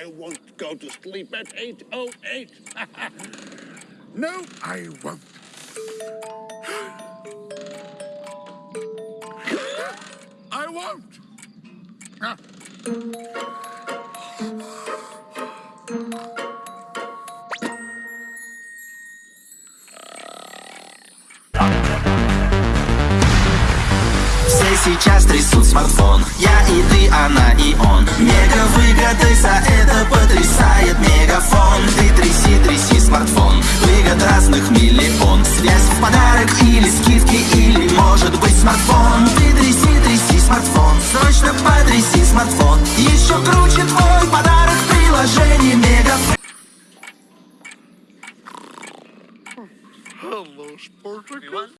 I won't go to sleep at 8.08. No, I won't. I won't. Ah. Все сейчас трясут смартфон Я и ты, она и он Мега выгоды за смартфон. Ты тряси, тряси смартфон. Срочно потряси смартфон. Еще круче твой подарок в приложении Мегафон Hello, Spartacus.